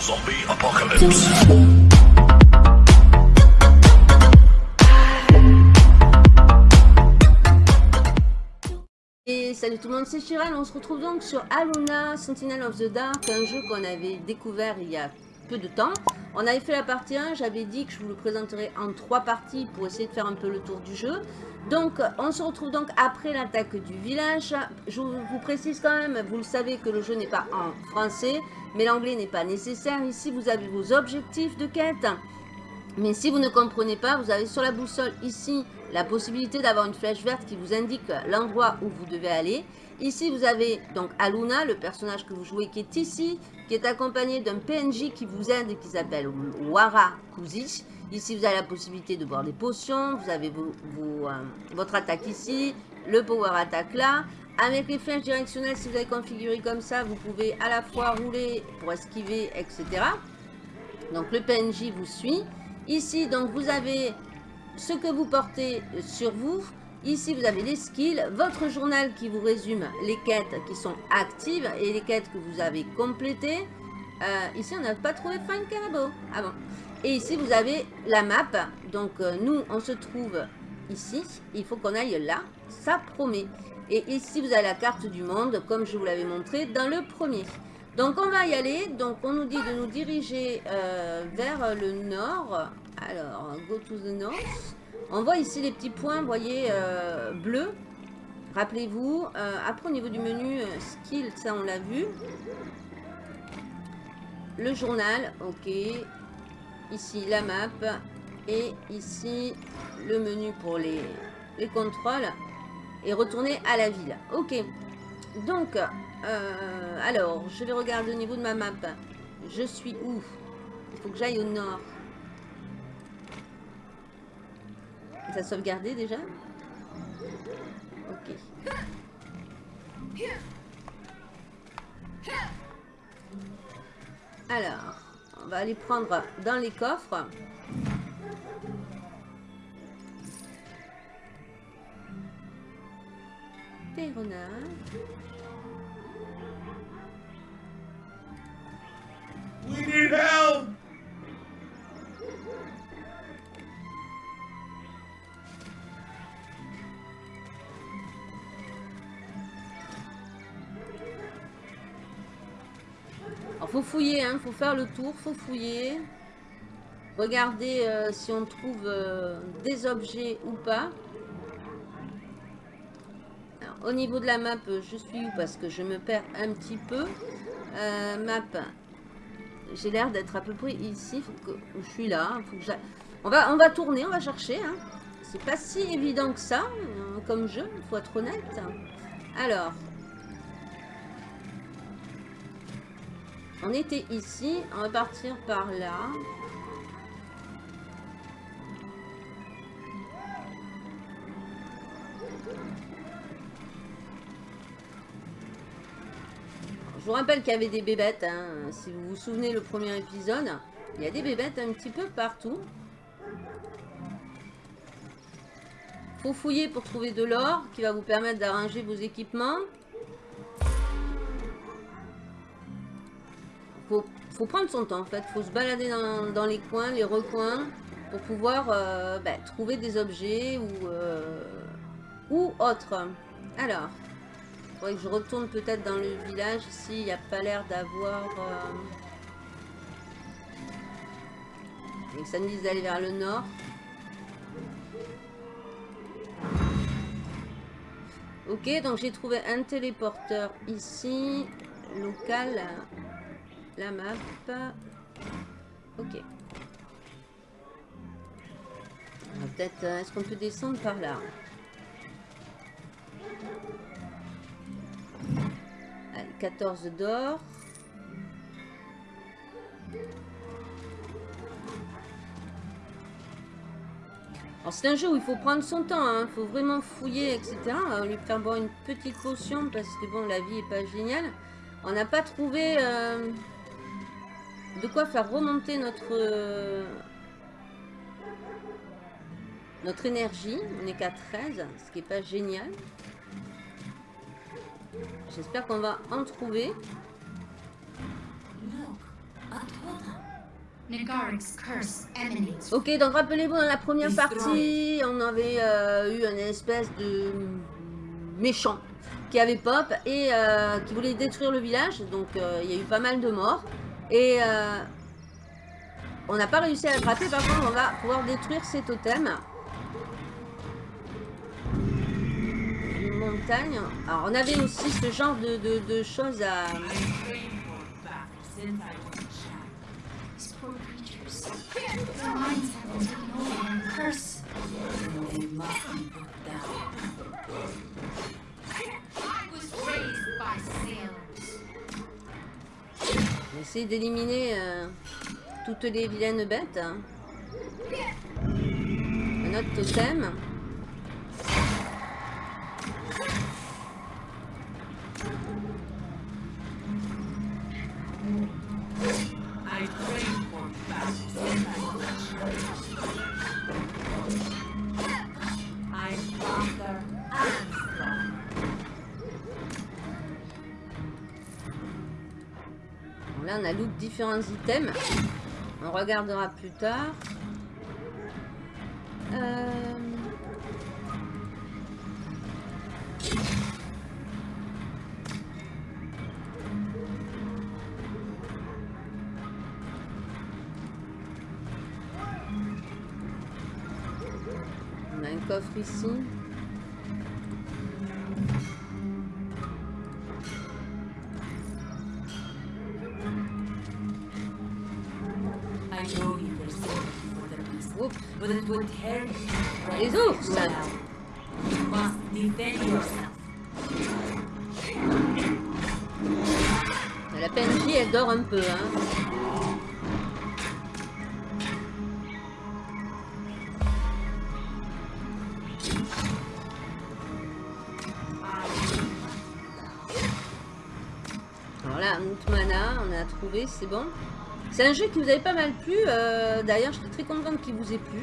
Zombie apocalypse. Et salut tout le monde, c'est Chiral. On se retrouve donc sur Aluna Sentinel of the Dark, un jeu qu'on avait découvert il y a peu de temps. On avait fait la partie 1, j'avais dit que je vous le présenterai en trois parties pour essayer de faire un peu le tour du jeu. Donc, on se retrouve donc après l'attaque du village. Je vous précise quand même, vous le savez que le jeu n'est pas en français, mais l'anglais n'est pas nécessaire. Ici, vous avez vos objectifs de quête. Mais si vous ne comprenez pas, vous avez sur la boussole ici la possibilité d'avoir une flèche verte qui vous indique l'endroit où vous devez aller. Ici, vous avez donc Aluna, le personnage que vous jouez qui est ici, qui est accompagné d'un PNJ qui vous aide et qui s'appelle Wara Kuzi. Ici, vous avez la possibilité de boire des potions, vous avez euh, votre attaque ici, le power attack là. Avec les flèches directionnelles, si vous avez configuré comme ça, vous pouvez à la fois rouler pour esquiver, etc. Donc le PNJ vous suit. Ici, donc vous avez ce que vous portez sur vous. Ici, vous avez les skills, votre journal qui vous résume les quêtes qui sont actives et les quêtes que vous avez complétées. Euh, ici, on n'a pas trouvé Find Carabo. Ah bon. Et ici, vous avez la map. Donc, euh, nous, on se trouve ici. Il faut qu'on aille là. Ça promet. Et ici, vous avez la carte du monde, comme je vous l'avais montré dans le premier. Donc, on va y aller. Donc, on nous dit de nous diriger euh, vers le nord. Alors, go to the north. On voit ici les petits points, vous voyez, euh, bleus. Rappelez-vous. Euh, après, au niveau du menu, skill, ça, on l'a vu. Le journal, ok. Ici, la map. Et ici, le menu pour les, les contrôles. Et retourner à la ville. Ok. Donc, alors, je vais regarder au niveau de ma map. Je suis où? Il faut que j'aille au nord. Ça sauvegardé déjà? Ok. Alors, on va aller prendre dans les coffres. We need help! Alors, faut fouiller, hein, faut faire le tour, faut fouiller. Regardez euh, si on trouve euh, des objets ou pas. Au niveau de la map, je suis où Parce que je me perds un petit peu. Euh, map, j'ai l'air d'être à peu près ici. Je suis là. Que on, va, on va tourner, on va chercher. Hein. C'est pas si évident que ça, comme jeu, il faut être honnête. Alors, On était ici, on va partir par là. Rappelle qu'il y avait des bébêtes, hein. si vous vous souvenez le premier épisode, il y a des bébêtes un petit peu partout. Faut fouiller pour trouver de l'or qui va vous permettre d'arranger vos équipements. faut, prendre son temps en fait. faut se balader dans, les coins, les recoins pour pouvoir euh, ben, trouver des objets ou, euh, ou autre. Alors, faudrait que je retourne peut-être dans le village. Ici, il n'y a pas l'air d'avoir... Euh, ça me dit d'aller vers le nord. Ok, donc j'ai trouvé un téléporteur ici, local la map. Ok. Peut-être, euh, est-ce qu'on peut descendre par là? 14 d'or. Alors c'est un jeu où il faut prendre son temps, il hein. faut vraiment fouiller, etc. On lui faire boire une petite potion parce que bon, la vie est pas géniale. On n'a pas trouvé... Euh, de quoi faire remonter notre notre énergie. On est qu'à 13, ce qui n'est pas génial. J'espère qu'on va en trouver. Ok, donc rappelez-vous, dans la première partie, on avait euh, eu une espèce de méchant qui avait pop et euh, qui voulait détruire le village. Donc euh, il y a eu pas mal de morts. Et euh, on n'a pas réussi à l'attraper. Par contre, on va pouvoir détruire ces totems. Alors on avait aussi ce genre de, de- de choses à... Essayer d'éliminer euh, toutes les vilaines bêtes. hein. Un autre totem. Différents items. On regardera plus tard. Euh, On a un coffre ici. Mana, on a trouvé, c'est bon. C'est un jeu qui vous avait pas mal plu. euh, D'ailleurs, j'étais très contente qu'il vous ait plu.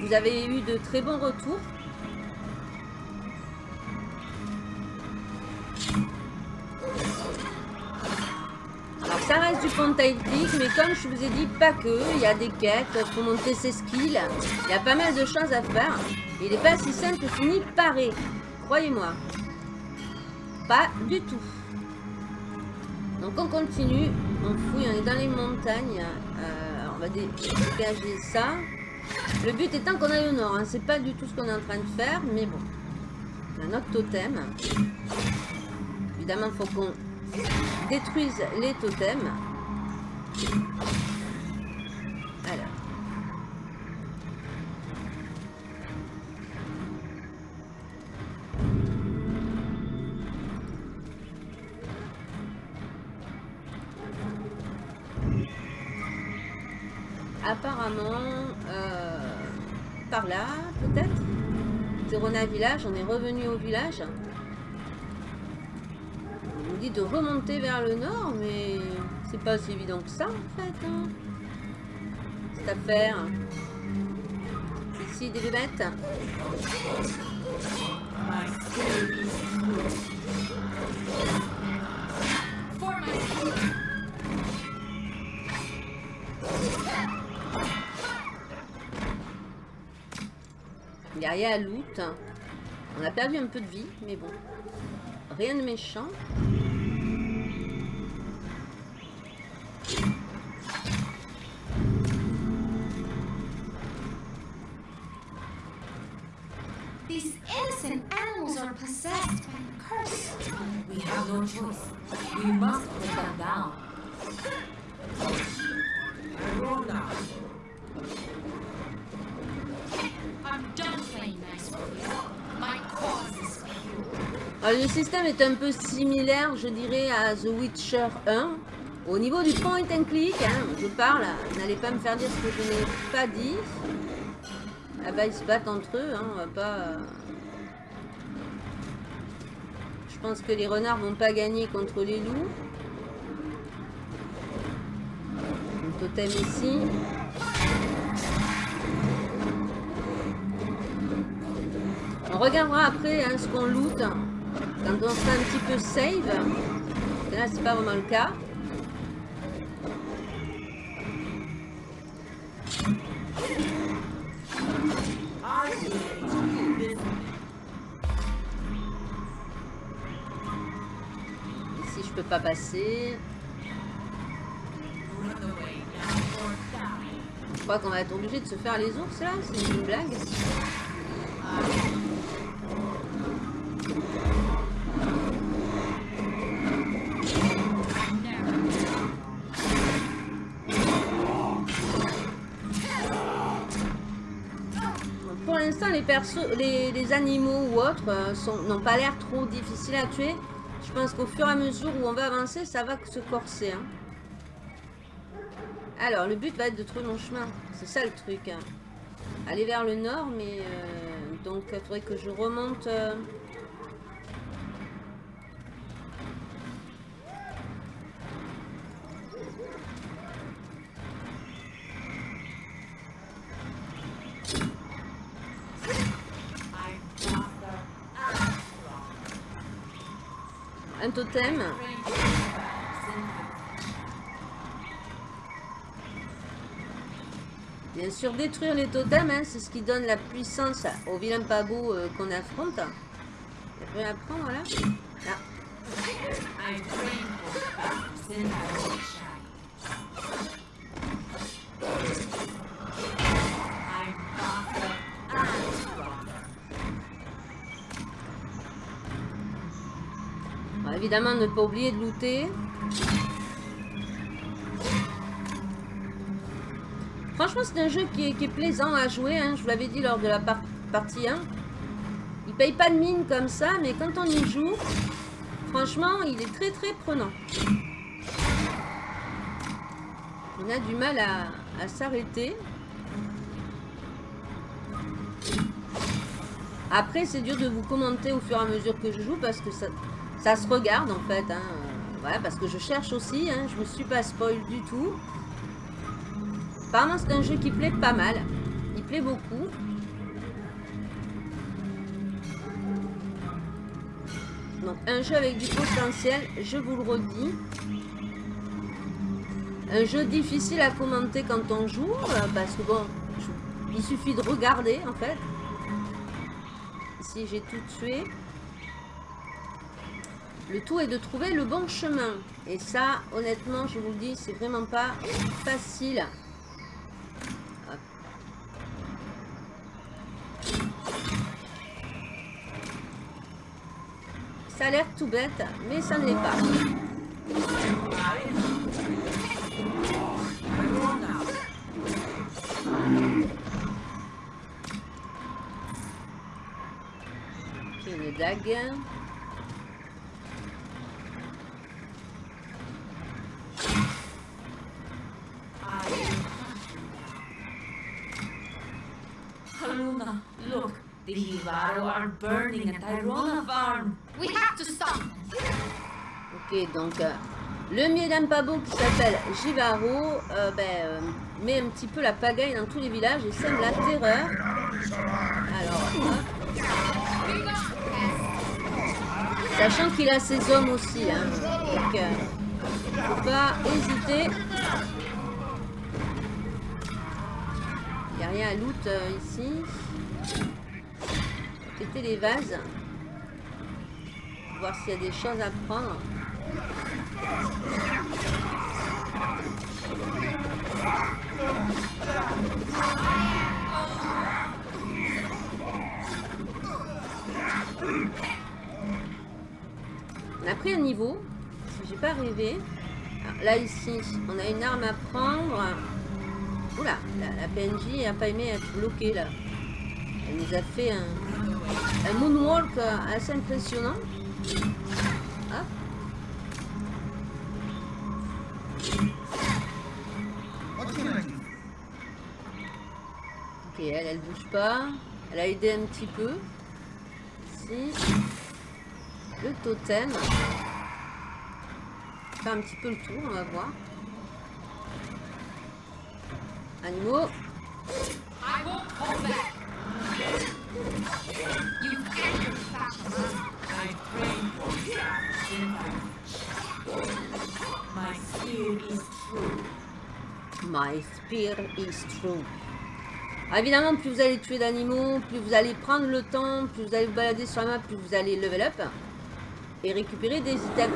Vous avez eu de très bons retours. Alors ça reste du point and click, mais comme je vous ai dit, pas que. Il y a des quêtes pour monter ses skills. Il y a pas mal de choses à faire. Il n'est pas si simple que fini paré. Croyez-moi. Pas du tout. On continue. On fouille, on est dans les montagnes. Euh, on va dé- dégager ça. Le but étant qu'on aille au nord. Hein. C'est pas du tout ce qu'on est en train de faire, mais bon. On a notre totem. Évidemment, faut qu'on détruise les totems. On est revenu au village. On nous dit de remonter vers le nord, mais c'est pas si évident que ça en fait. hein. Cette affaire. Ici des bébêtes. My spirit is For my people. Il n'y a rien à loot. On a perdu un peu de vie, mais bon. Rien de méchant. Le système est un peu similaire, je dirais, à The Witcher 1. Au niveau du point and click, hein, je parle, n'allez pas me faire dire ce que je n'ai pas dit. Ah bah ils se battent entre eux, hein, on va pas... euh, Je pense que les renards vont pas gagner contre les loups. Un totem ici. On regardera après hein, ce qu'on loot quand on sera un petit peu save, là c'est pas vraiment le cas. Ici je peux pas passer. Je crois qu'on va être obligé de se faire les ours là, c'est une blague. Les, animaux ou autres euh, n'ont pas l'air trop difficiles à tuer. Je pense qu'au fur et à mesure où on va avancer, ça va se corser. hein. Alors, le but va être de trouver mon chemin. C'est ça le truc. hein. Aller vers le nord, mais... euh, donc, il faudrait que je remonte... euh, totem. Bien sûr, détruire les totems, hein, c'est ce qui donne la puissance au vilain beau euh, qu'on affronte. Il y a plus rien à prendre, voilà. Ah. Évidemment, ne pas oublier de looter. Franchement, c'est un jeu qui est, plaisant à jouer. hein, Je vous l'avais dit lors de la par- partie 1. Il paye pas de mine comme ça, mais quand on y joue, franchement, il est très très prenant. On a du mal à s'arrêter. Après, c'est dur de vous commenter au fur et à mesure que je joue parce que ça, ça se regarde en fait. hein. Parce que je cherche aussi. Hein, je me suis pas spoil du tout. Apparemment, c'est un jeu qui plaît pas mal. Il plaît beaucoup. Donc, un jeu avec du potentiel, je vous le redis. Un jeu difficile à commenter quand on joue, euh, parce que bon, il suffit de regarder en fait. Ici, j'ai tout tué. Le tout est de trouver le bon chemin. Et ça, honnêtement, je vous le dis, c'est vraiment pas facile. Ça a l'air tout bête, mais ça ne l'est pas. J'ai une dague. I will hunt you down. Haluna, look. The Burning at Tyrona Farm. We have to stop. Ok, donc euh, le Miedam Pabo qui s'appelle Jivaro euh, ben, euh, met un petit peu la pagaille dans tous les villages et sème la terreur. Alors, hop. sachant qu'il a ses hommes aussi, hein, donc euh, faut pas hésiter. Il n'y a rien à loot euh, ici. Péter les vases. Voir s'il y a des choses à prendre. On a pris un niveau. J'ai pas rêvé. Alors, là ici, on a une arme à prendre. Oula, la, la PNJ a pas aimé être bloquée là. Elle nous a fait un, un moonwalk euh, assez impressionnant. Ok, elle, elle bouge pas. Elle a aidé un petit peu. Ici. Le totem. Faire un petit peu le tour, on va voir. Animaux. My spear is true. Ah, évidemment, plus vous allez tuer d'animaux, plus vous allez prendre le temps, plus vous allez vous balader sur la map, plus vous allez level up et récupérer des items.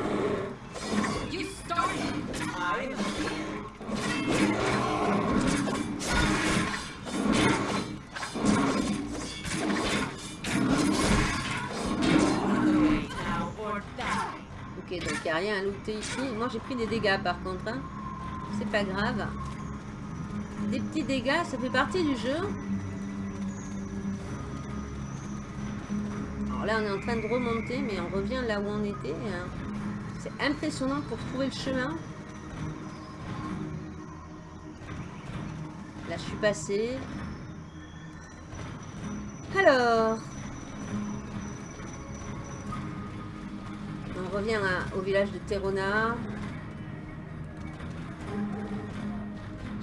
Ok, donc il n'y a rien à looter ici. Moi, j'ai pris des dégâts par contre. hein. C'est pas grave. Des petits dégâts, ça fait partie du jeu. Alors là, on est en train de remonter, mais on revient là où on était. hein. C'est impressionnant pour trouver le chemin. Là, je suis passée. Alors, on revient au village de Terona.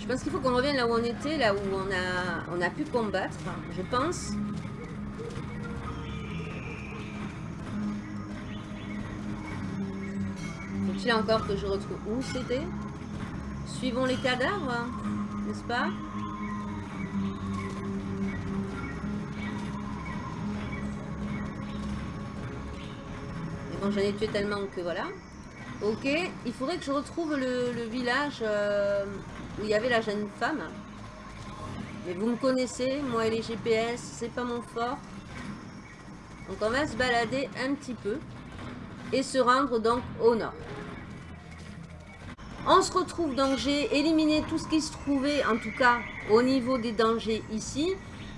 Je pense qu'il faut qu'on revienne là où on était, là où on a, on a pu combattre, je pense. Faut-il encore que je retrouve où c'était Suivons les cadavres, n'est-ce pas? Mais bon, j'en ai tué tellement que voilà. Ok, il faudrait que je retrouve le, village euh, où il y avait la jeune femme. Mais vous me connaissez, moi et les GPS, c'est pas mon fort. Donc on va se balader un petit peu et se rendre donc au nord. On se retrouve donc, j'ai éliminé tout ce qui se trouvait, en tout cas au niveau des dangers ici.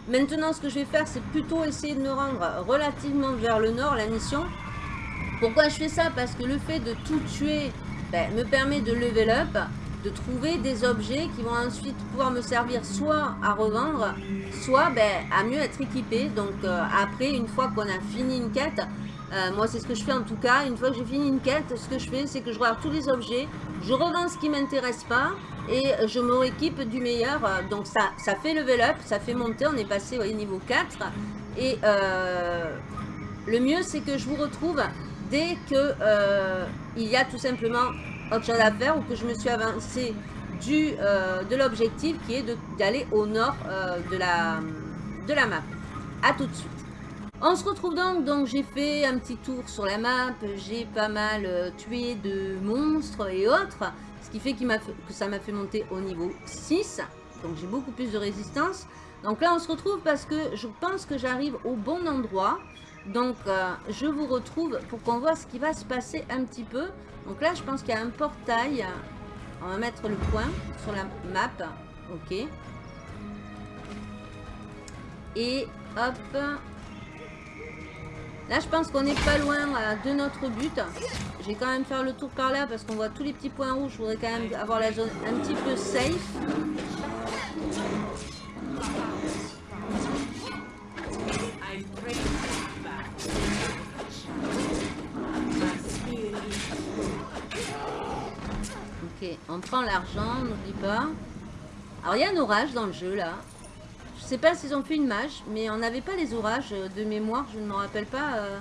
Maintenant, ce que je vais faire, c'est plutôt essayer de me rendre relativement vers le nord, la mission. Pourquoi je fais ça? Parce que le fait de tout tuer ben, me permet de level up, de trouver des objets qui vont ensuite pouvoir me servir soit à revendre, soit ben, à mieux être équipé. Donc euh, après, une fois qu'on a fini une quête, euh, moi c'est ce que je fais en tout cas, une fois que j'ai fini une quête, ce que je fais c'est que je regarde tous les objets, je revends ce qui m'intéresse pas et je me rééquipe du meilleur. Donc ça, ça fait level up, ça fait monter, on est passé au niveau 4 et euh, le mieux c'est que je vous retrouve dès que il y a tout simplement autre chose à faire ou que je me suis avancé du, euh, de l'objectif qui est d'aller au nord euh, de, la, map. A tout de suite. On se retrouve donc, donc j'ai fait un petit tour sur la map, j'ai pas mal euh, tué de monstres et autres, ce qui fait fait- que ça m'a fait monter au niveau 6, donc j'ai beaucoup plus de résistance. Donc là on se retrouve parce que je pense que j'arrive au bon endroit, donc je vous retrouve pour qu'on voit ce qui va se passer un petit peu. Donc là je pense qu'il y a un portail, on va mettre le point sur la map, ok. Et hop, Là, je pense qu'on n'est pas loin de notre but. Je vais quand même faire le tour par là parce qu'on voit tous les petits points rouges. Je voudrais quand même avoir la zone un petit peu safe. On prend l'argent, n'oublie pas. Alors, il y a un orage dans le jeu, là. Je sais pas s'ils ont fait une mage, mais on n'avait pas les orages de mémoire. Je ne me rappelle pas euh,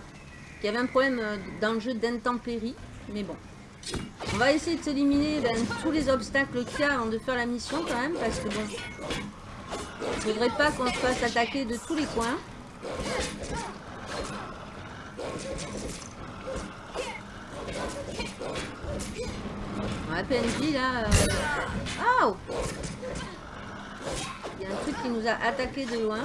qu'il y avait un problème euh, dans le jeu d'intempéries. Mais bon. On va essayer de s'éliminer ben, tous les obstacles qu'il y a avant de faire la mission, quand même. Parce que bon... Il faudrait pas qu'on se fasse attaquer de tous les coins. On a peine dit là. Aouh Il y a un truc qui nous a attaqué de loin.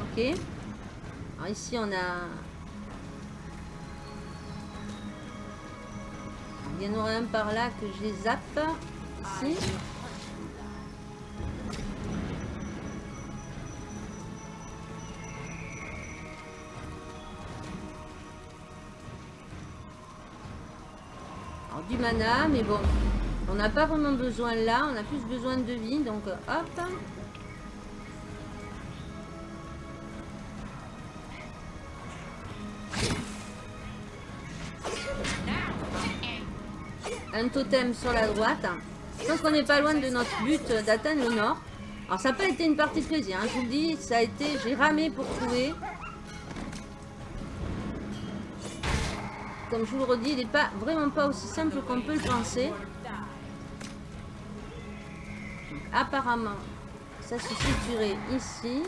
Ok. Alors ici on a. Il y en aurait un par là que je les zappe. Alors du mana, mais bon. On n'a pas vraiment besoin là, on a plus besoin de vie, donc hop. Un totem sur la droite. Je pense qu'on n'est pas loin de notre but d'atteindre le nord. Alors ça n'a pas été une partie de plaisir, hein, je vous le dis, ça a été, j'ai ramé pour trouver. comme je vous le redis, il n'est pas vraiment pas aussi simple qu'on peut le penser. Donc, apparemment, ça se situerait ici.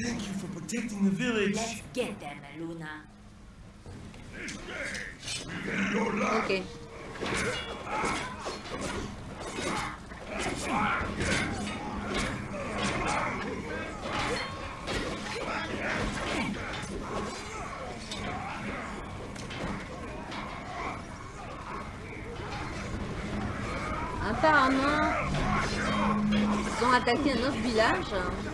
Thank you for protecting the village. Let's get them, Luna. Apparemment, ils ont attaqué un autre village.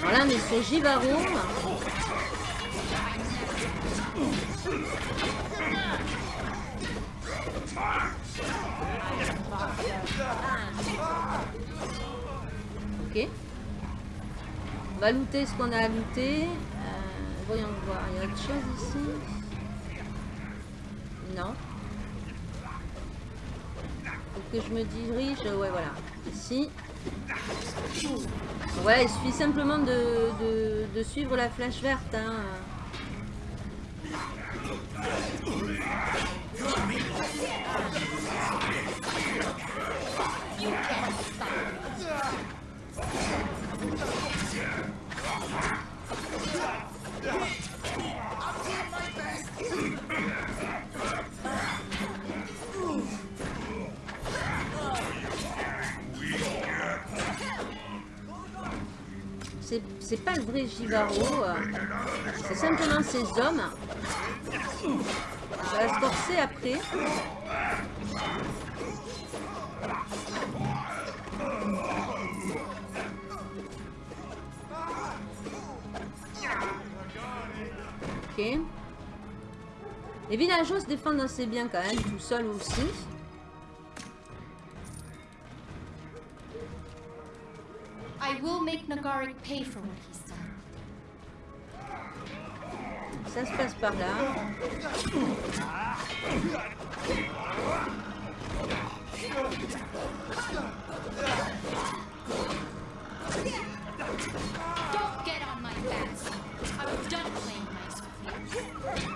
Voilà, mais c'est Jivaro. Ok. On va looter ce qu'on a à looter. Euh, voyons voir, il y a autre chose ici Non. Que je me dirige, ouais voilà, ici. Voilà, il suffit simplement de, de- de suivre la flèche verte. hein. C'est pas le vrai Jivaro. euh, C'est simplement ces hommes. On va se forcer après. Ok. Les villageois se défendent assez bien quand même, tout seuls aussi. I will make Nagaric pay for what he's done. Ça se passe par là. Don't get on my bats. I was done playing nice with you.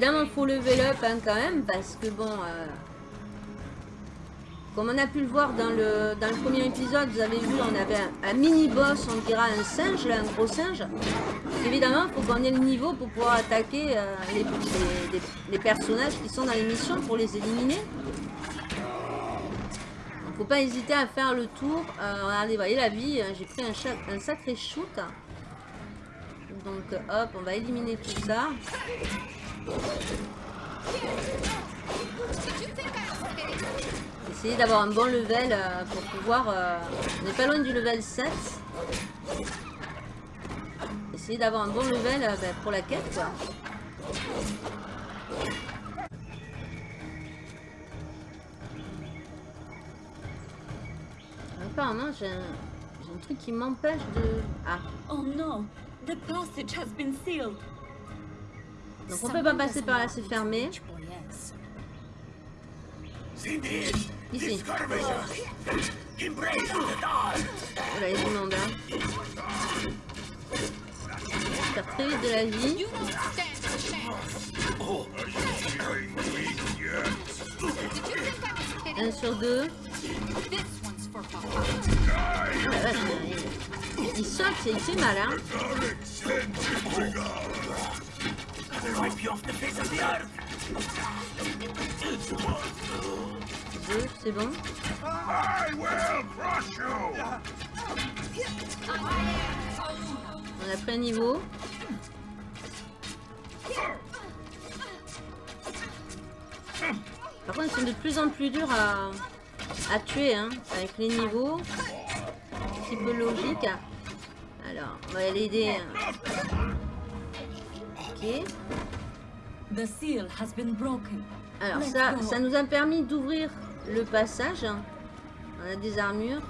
Évidemment, faut level up hein, quand même, parce que bon... euh, comme on a pu le voir dans le, dans le premier épisode, vous avez vu, on avait un, mini-boss, on dira un singe, là, un gros singe. Évidemment, il faut qu'on ait le niveau pour pouvoir attaquer euh, les, personnages qui sont dans les missions pour les éliminer. Il faut pas hésiter à faire le tour. Regardez, voyez la vie, euh, j'ai pris un, un sacré shoot. Donc hop, on va éliminer tout ça. Essayer d'avoir un bon level euh, pour pouvoir... euh, on n'est pas loin du level 7. Essayer d'avoir un bon level euh, ben, pour la quête. Apparemment j'ai un, un truc qui m'empêche de... Ah, Oh no, the passage has been sealed. Donc on peut pas passer par là, c'est fermé. Ici. Voilà, il y a du monde. Hein. Faire très vite de la vie. Un sur deux. This one's for Papa. Ah la vache, il, il saute, il fait mal, hein. Deux, c'est bon. On a pris un niveau. Par contre, ils sont de plus en plus durs à, à tuer, hein, avec les niveaux. Un petit peu logique. Alors, on va l'aider. Ok. The seal has been broken. Alors ça, ça nous a permis d'ouvrir le passage. On a des armures.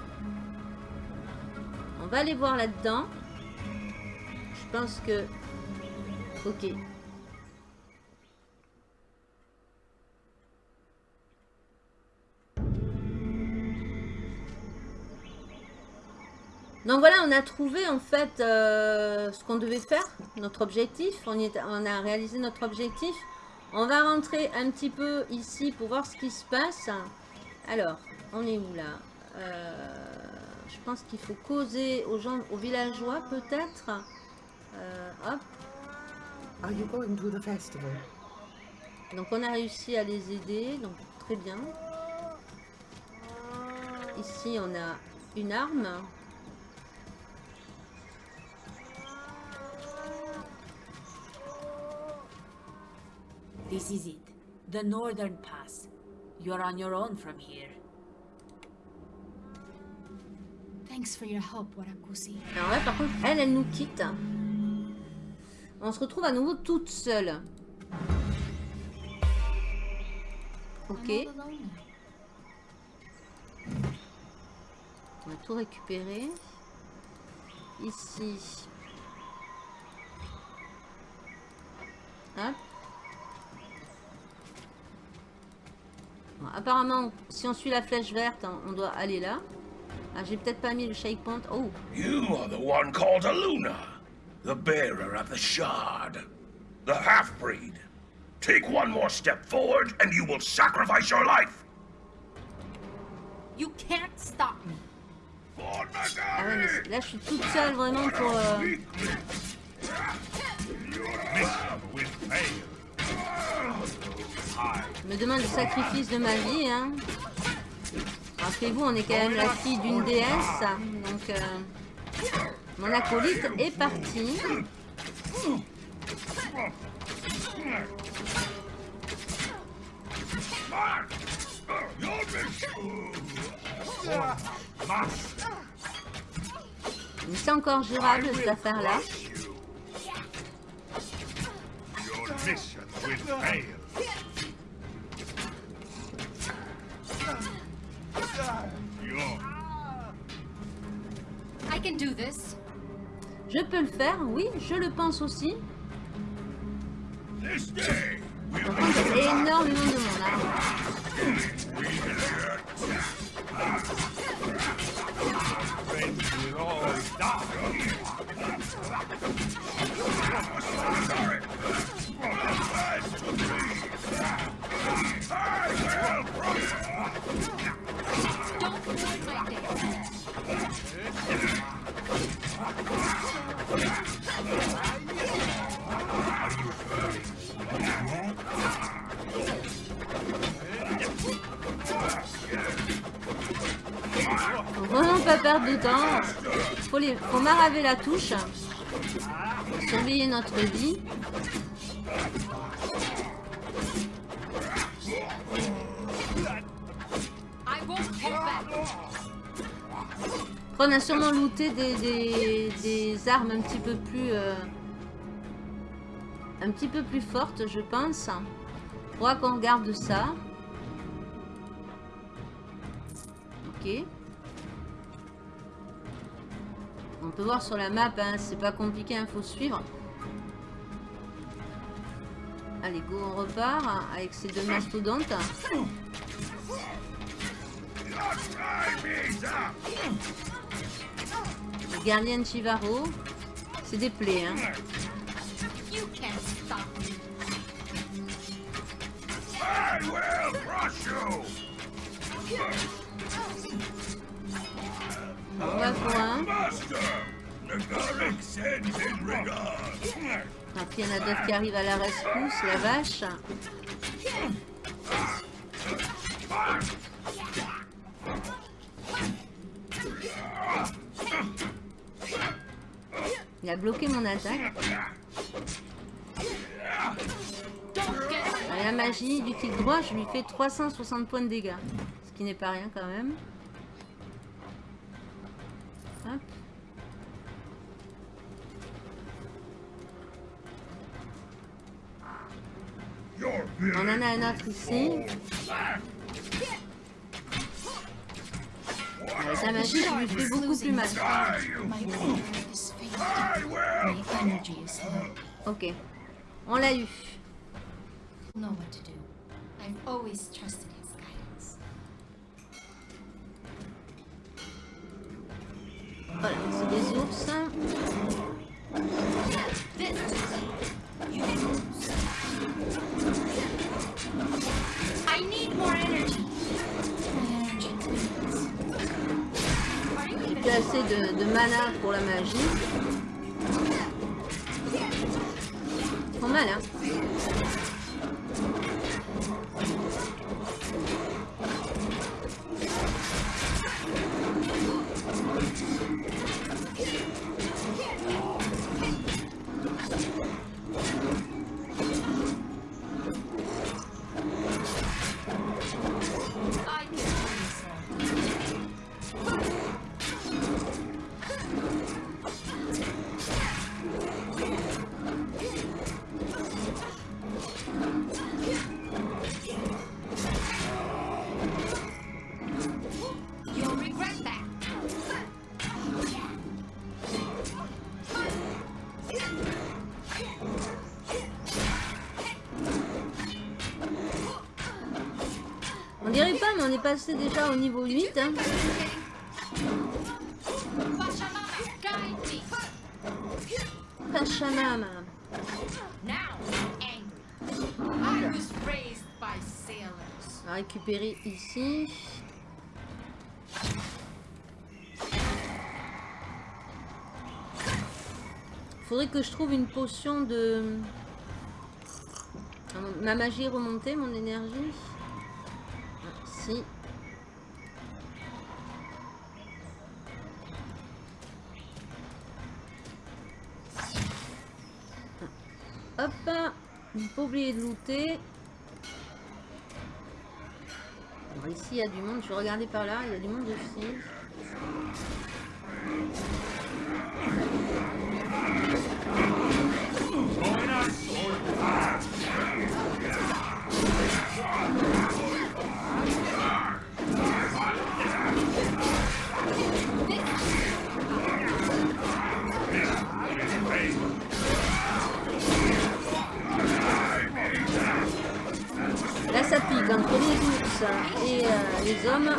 On va aller voir là-dedans. Je pense que... Ok. Donc voilà, on a trouvé en fait euh, ce qu'on devait faire, notre objectif. On, y est- on a réalisé notre objectif. On va rentrer un petit peu ici pour voir ce qui se passe. Alors, on est où là? Euh, Je pense qu'il faut causer aux gens, aux villageois peut-être. Euh, hop. Are you going to the festival? Donc on a réussi à les aider, donc très bien. Ici on a une arme. This is it. The northern pass. You're on your own from here. Thanks for your help, Warakusi. Alors là par contre elle, elle nous quitte. On se retrouve à nouveau toute seule. Ok, on va tout récupérer. Ici. Hop. Bon, apparemment, si on suit la flèche verte, on- on doit aller là. Ah, j'ai peut-être pas mis le shake point. Oh, You are the one called Aluna, the bearer of the shard, the half-breed. Take one more step forward and you will sacrifice your life. You can't stop me. Ah ouais, mais là je suis toute seule vraiment pour... euh, me demande le sacrifice de ma vie. Hein. Rappelez-vous, on est quand même la fille d'une déesse. Donc, euh, mon acolyte est parti. Mais c'est encore gérable cette affaire-là. I can do this. Je peux le faire, oui, je le pense aussi. This énormément de monde. hein. Temps. Faut, les, faut maraver la touche. Surveiller notre vie. Après, on a sûrement looté des, des, armes un petit peu plus... euh, un petit peu plus fortes, je pense. Faudra qu'on regarde ça. Ok. On peut voir sur la map, hein, c'est pas compliqué, il faut suivre. Allez, go, on repart hein, avec ces deux mastodontes. Le gardien Chivaro. C'est des plaies, hein. Master, Nagaric sends his regards. Puis il y en a d'autres qui arrivent à la rescousse, la vache. Il a bloqué mon attaque. La magie du clic droit, je lui fais 360 points de dégâts. Ce qui n'est pas rien quand même. Hop. On en a un autre ici. La magie, lui fais beaucoup plus mal. Ok. On l'a eu. Voilà, c'est des ours. Need more energy. J'ai assez de, mana pour la magie. Font mal, hein passé déjà au niveau 8. Hein. Pachamama. On va récupérer ici. Faudrait que je trouve une potion de... Ma magie remontée, mon énergie. Si. Hop, pas oublier de looter. Alors ici il y a du monde, je regarder par là, il y a du monde aussi. Et euh, les hommes.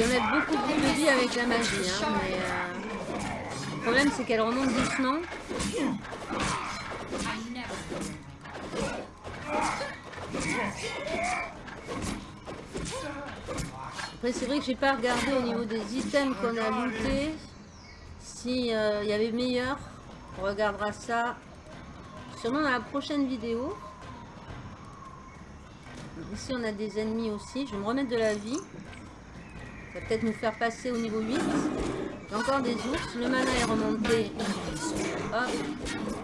Vais mettre beaucoup de vie avec la magie, hein, mais euh, le problème c'est qu'elle remonte doucement. Après c'est vrai que j'ai pas regardé au niveau des items qu'on a lootés. Si euh, il y avait meilleur, on regardera ça sûrement dans la prochaine vidéo. Ici on a des ennemis aussi, je vais me remettre de la vie. Ça va peut-être nous faire passer au niveau 8. Il y a encore des ours, le mana est remonté. Hop,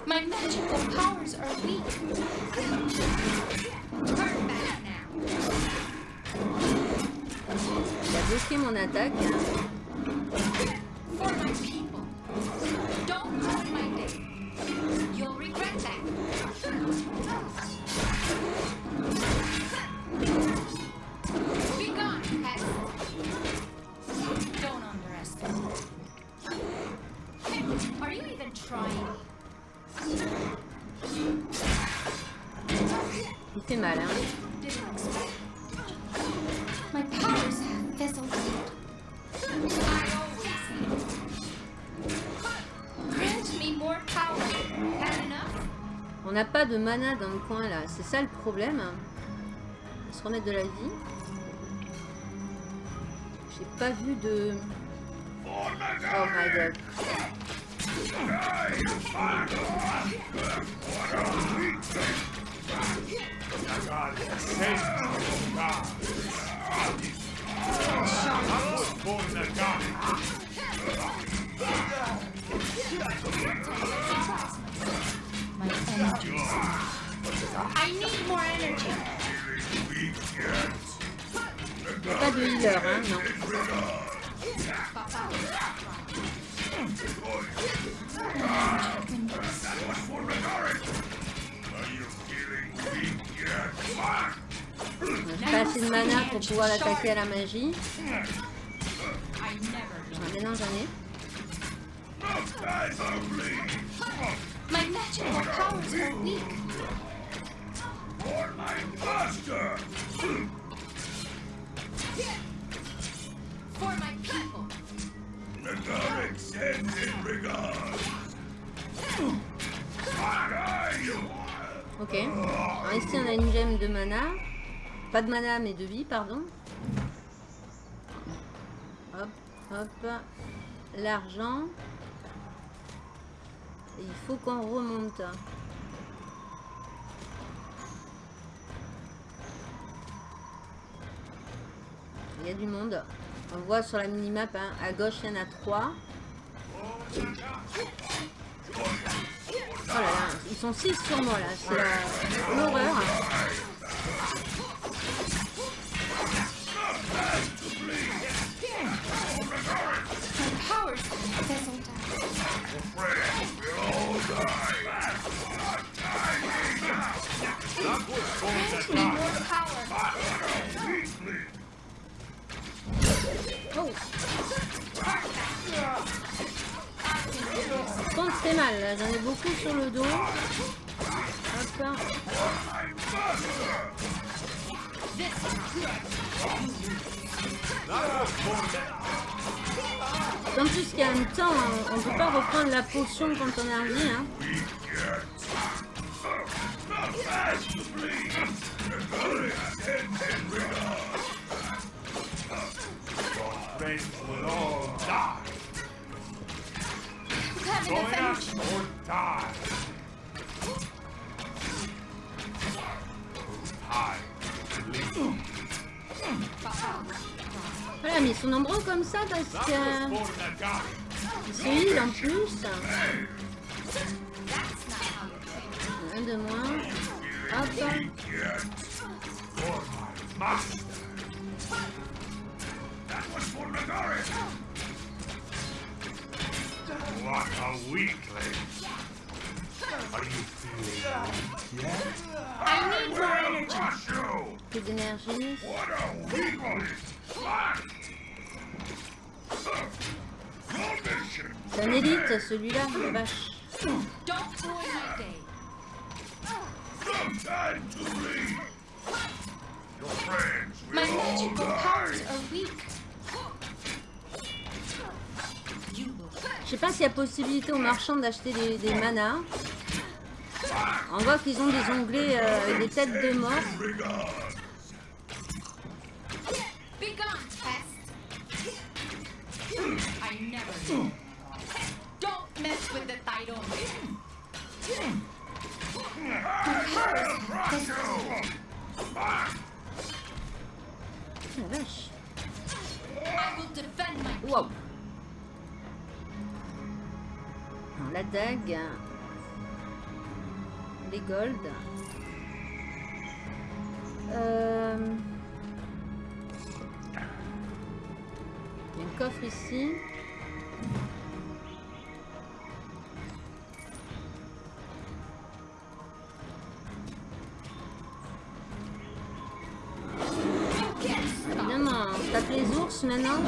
My magical powers are weak. Il a bloqué mon attaque. For my people. Don't ruin my day. You'll regret that. Il fait mal, hein. On n'a pas de mana dans le coin là, c'est ça le problème. On va se remettre de la vie. J'ai pas vu de... Oh my god. I need more energy. Pas de healer, hein, non. Pas de mana pour pouvoir l'attaquer à la magie. J'en ai. For my! For my people. Ok. Ici, on a une gemme de mana. Pas de mana, mais de vie, pardon. Hop, hop. L'argent. Il faut qu'on remonte. Il y a du monde. On voit sur la minimap, hein, à gauche, il y en a trois. Oh là là, ils sont six sur moi là, c'est la- l'horreur. Mal là, j'en ai beaucoup sur le dos. Hop. En plus a un temps, on, on peut pas reprendre la potion quand on est vie. Hein. Join us or die. Voilà, mais ils sont nombreux comme ça parce Nagari. se heal en plus. Un de moins. Hop. What a weakling. Are you feeling weak yet? I need more energy. Crush you! Peu d'énergie. What a weakling! Slash! Your mission! C'est un élite celui-là, la vache. Don't ruin my day. No time to leave! Your friends will My magical powers are weak. Je sais pas s'il y a possibilité aux marchands d'acheter des, des manas. On voit qu'ils ont des onglets euh, des têtes de mort. Regards! be gone, La dague. Les gold. Euh... Il y a un coffre ici. Évidemment, on tape les ours maintenant.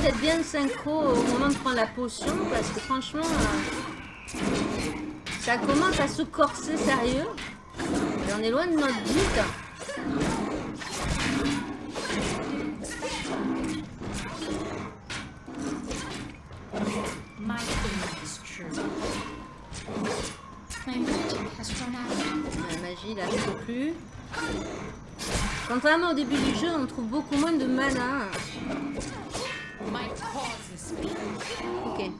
D'être bien synchro au moment de prendre la potion parce que franchement, euh, ça commence à se corser sérieux. Et on est loin de notre but. La magie, là, je plus. Contrairement au début du jeu, on trouve beaucoup moins de mana. Ok.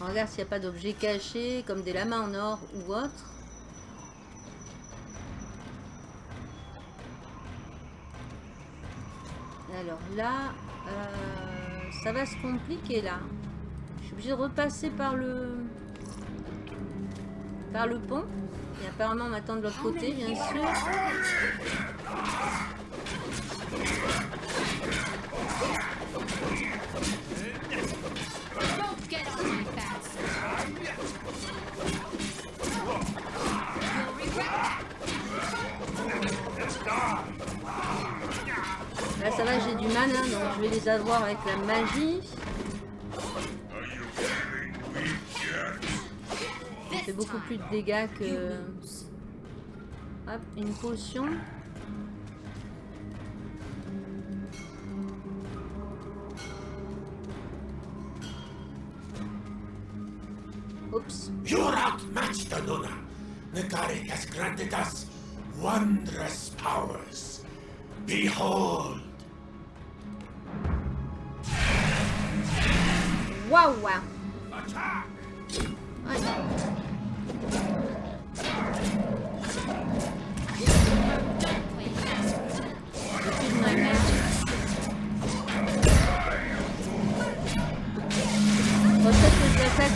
On regarde s'il n'y a pas d'objets cachés, comme des lamas en or ou autre. Alors là, euh, ça va se compliquer là. Je suis obligée de repasser par le par le pont. Et apparemment on m'attend de l'autre côté, bien sûr. Là ça va, j'ai du mana, donc je vais les avoir avec la magie. Fait beaucoup plus de dégâts que... Hop, une potion. Oups. You're outmatched, Aluna. Nagari has granted us wondrous powers. Behold! Attack! Ouais.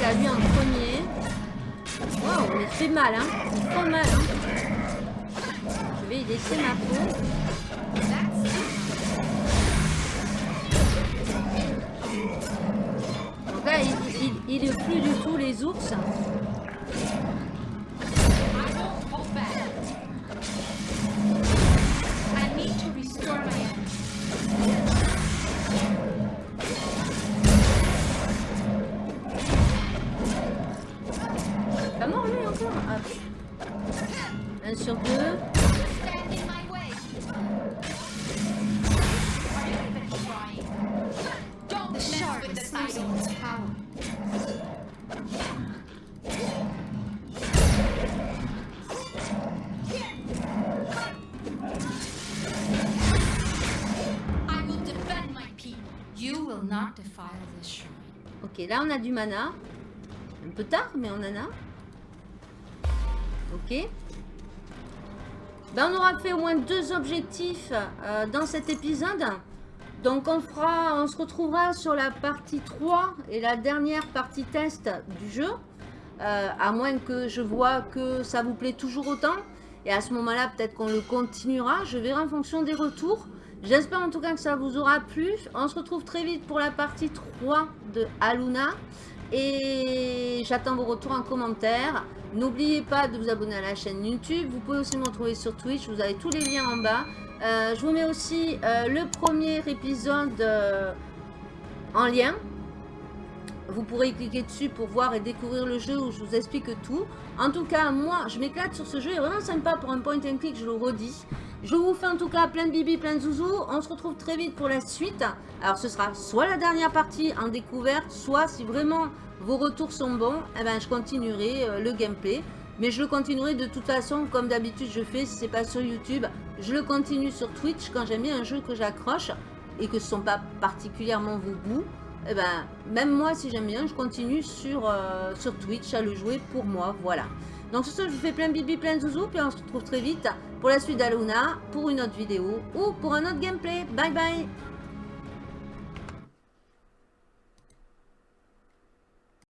À lui en premier. Waouh, il fait mal, hein. Il fait mal, hein. Je vais y laisser ma peau. Donc là, il, il, il est plus du tout les ours. Là on a du mana. Un peu tard, mais on en a. Ok. Ben, on aura fait au moins deux objectifs euh, dans cet épisode. Donc on fera, on se retrouvera sur la partie 3 et la dernière partie test du jeu. Euh, à moins que je vois que ça vous plaît toujours autant. Et à ce moment-là, peut-être qu'on le continuera. Je verrai en fonction des retours. J'espère en tout cas que ça vous aura plu. On se retrouve très vite pour la partie 3 de Aluna. Et j'attends vos retours en commentaire. N'oubliez pas de vous abonner à la chaîne YouTube. Vous pouvez aussi me retrouver sur Twitch. Vous avez tous les liens en bas. Euh, je vous mets aussi euh, le premier épisode euh, en lien. Vous pourrez cliquer dessus pour voir et découvrir le jeu où je vous explique tout. En tout cas, moi, je m'éclate sur ce jeu. Il est vraiment sympa pour un point and click, je le redis. Je vous fais en tout cas plein de bibi, plein de zouzous. On se retrouve très vite pour la suite. Alors, ce sera soit la dernière partie en découverte, soit si vraiment vos retours sont bons, eh ben, je continuerai euh, le gameplay. Mais je le continuerai de toute façon, comme d'habitude je fais, si c'est pas sur YouTube, je le continue sur Twitch quand j'aime bien un jeu que j'accroche et que ce sont pas particulièrement vos goûts. Eh ben, même moi, si j'aime bien, je continue sur, euh, sur Twitch à le jouer pour moi, voilà. Donc sur ce, je vous fais plein bibi, plein de zouzous, puis on se retrouve très vite pour la suite d'Aluna, pour une autre vidéo ou pour un autre gameplay. Bye bye